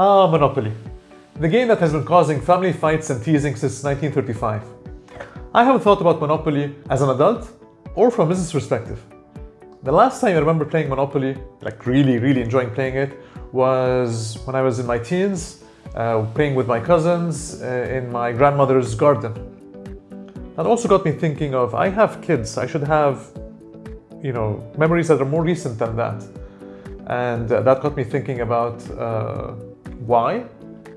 Ah, Monopoly. The game that has been causing family fights and teasing since 1935. I haven't thought about Monopoly as an adult or from a business perspective. The last time I remember playing Monopoly, like really, really enjoying playing it, was when I was in my teens, uh, playing with my cousins uh, in my grandmother's garden. That also got me thinking of, I have kids, I should have, you know, memories that are more recent than that. And uh, that got me thinking about uh, why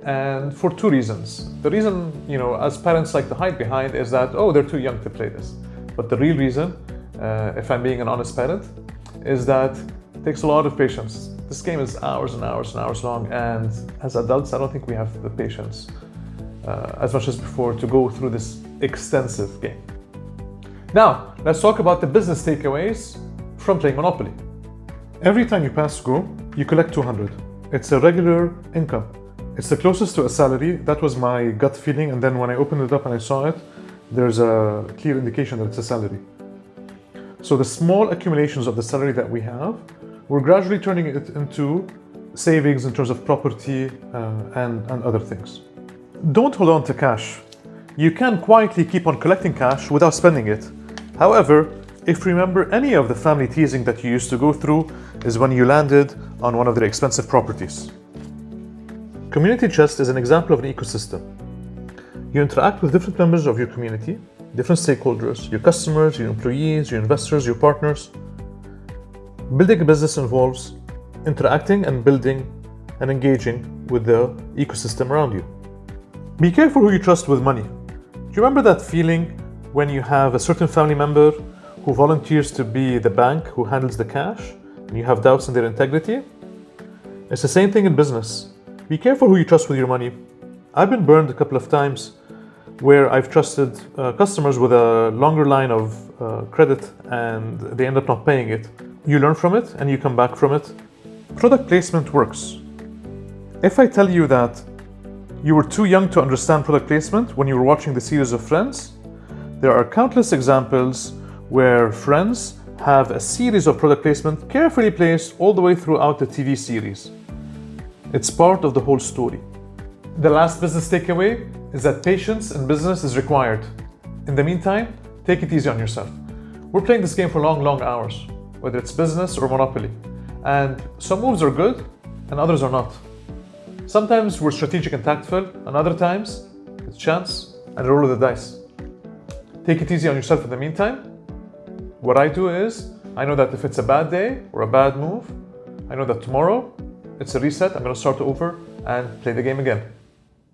and for two reasons. The reason, you know, as parents like to hide behind is that, oh, they're too young to play this. But the real reason, uh, if I'm being an honest parent, is that it takes a lot of patience. This game is hours and hours and hours long, and as adults, I don't think we have the patience uh, as much as before to go through this extensive game. Now, let's talk about the business takeaways from playing Monopoly. Every time you pass go, you collect 200. It's a regular income. It's the closest to a salary. That was my gut feeling. And then when I opened it up and I saw it, there's a clear indication that it's a salary. So the small accumulations of the salary that we have, we're gradually turning it into savings in terms of property uh, and, and other things. Don't hold on to cash. You can quietly keep on collecting cash without spending it. However, if you remember any of the family teasing that you used to go through is when you landed on one of their expensive properties. Community Chest is an example of an ecosystem. You interact with different members of your community, different stakeholders, your customers, your employees, your investors, your partners. Building a business involves interacting and building and engaging with the ecosystem around you. Be careful who you trust with money. Do you remember that feeling when you have a certain family member who volunteers to be the bank who handles the cash and you have doubts in their integrity? It's the same thing in business. Be careful who you trust with your money. I've been burned a couple of times where I've trusted uh, customers with a longer line of uh, credit and they end up not paying it. You learn from it and you come back from it. Product placement works. If I tell you that you were too young to understand product placement when you were watching the series of Friends, there are countless examples where Friends have a series of product placement carefully placed all the way throughout the TV series. It's part of the whole story. The last business takeaway is that patience in business is required. In the meantime, take it easy on yourself. We're playing this game for long, long hours, whether it's business or Monopoly. And some moves are good and others are not. Sometimes we're strategic and tactful, and other times it's chance and roll of the dice. Take it easy on yourself in the meantime. What I do is, I know that if it's a bad day or a bad move, I know that tomorrow it's a reset, I'm gonna start over and play the game again.